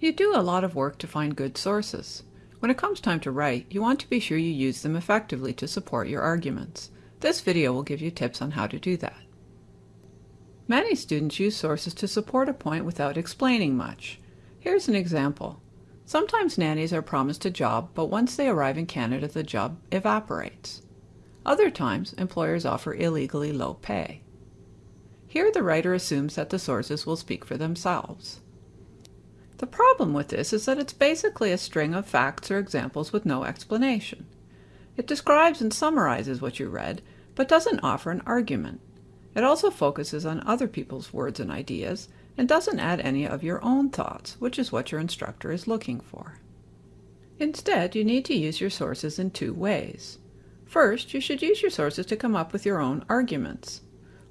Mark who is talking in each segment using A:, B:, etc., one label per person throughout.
A: You do a lot of work to find good sources. When it comes time to write, you want to be sure you use them effectively to support your arguments. This video will give you tips on how to do that. Many students use sources to support a point without explaining much. Here's an example. Sometimes nannies are promised a job, but once they arrive in Canada the job evaporates. Other times, employers offer illegally low pay. Here the writer assumes that the sources will speak for themselves. The problem with this is that it's basically a string of facts or examples with no explanation. It describes and summarizes what you read, but doesn't offer an argument. It also focuses on other people's words and ideas, and doesn't add any of your own thoughts, which is what your instructor is looking for. Instead, you need to use your sources in two ways. First, you should use your sources to come up with your own arguments.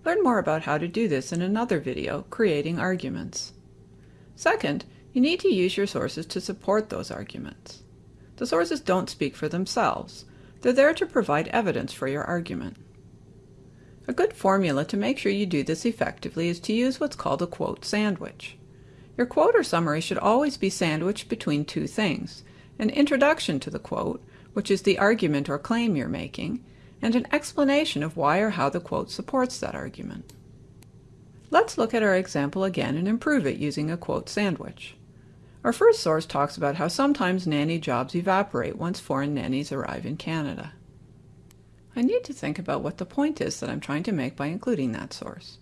A: Learn more about how to do this in another video, Creating Arguments. Second, you need to use your sources to support those arguments. The sources don't speak for themselves. They're there to provide evidence for your argument. A good formula to make sure you do this effectively is to use what's called a quote sandwich. Your quote or summary should always be sandwiched between two things, an introduction to the quote, which is the argument or claim you're making, and an explanation of why or how the quote supports that argument. Let's look at our example again and improve it using a quote sandwich. Our first source talks about how sometimes nanny jobs evaporate once foreign nannies arrive in Canada. I need to think about what the point is that I'm trying to make by including that source.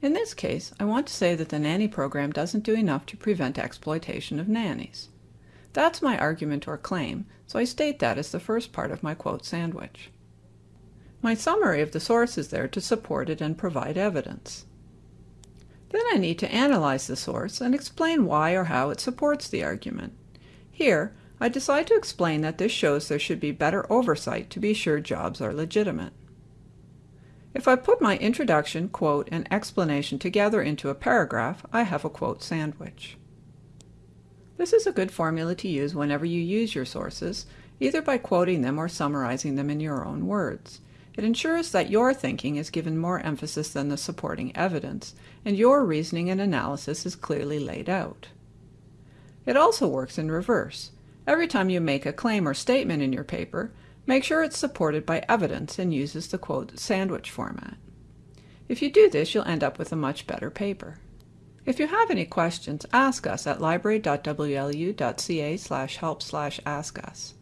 A: In this case, I want to say that the nanny program doesn't do enough to prevent exploitation of nannies. That's my argument or claim, so I state that as the first part of my quote sandwich. My summary of the source is there to support it and provide evidence. Then I need to analyze the source and explain why or how it supports the argument. Here, I decide to explain that this shows there should be better oversight to be sure jobs are legitimate. If I put my introduction, quote, and explanation together into a paragraph, I have a quote sandwich. This is a good formula to use whenever you use your sources, either by quoting them or summarizing them in your own words. It ensures that your thinking is given more emphasis than the supporting evidence, and your reasoning and analysis is clearly laid out. It also works in reverse. Every time you make a claim or statement in your paper, make sure it's supported by evidence and uses the quote sandwich format. If you do this, you'll end up with a much better paper. If you have any questions, ask us at library.wlu.ca help ask us.